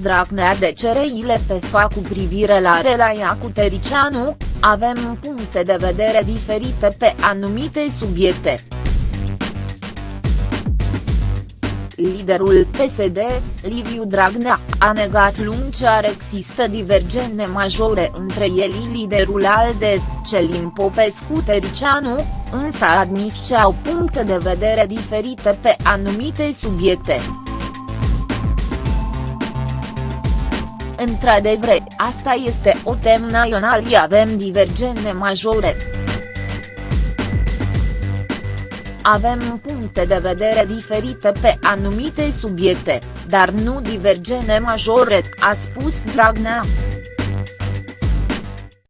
Dragnea de cereile pe fac cu privire la relația cu Tericianu, avem puncte de vedere diferite pe anumite subiecte. Liderul PSD, Liviu Dragnea, a negat lung ce ar există divergente majore între el și liderul ALDE, Celin Popescu Tericianu, însă a admis ce au puncte de vedere diferite pe anumite subiecte. Într-adevăr, asta este o temă națională avem divergente majore. Avem puncte de vedere diferite pe anumite subiecte, dar nu divergene majore, a spus Dragnea.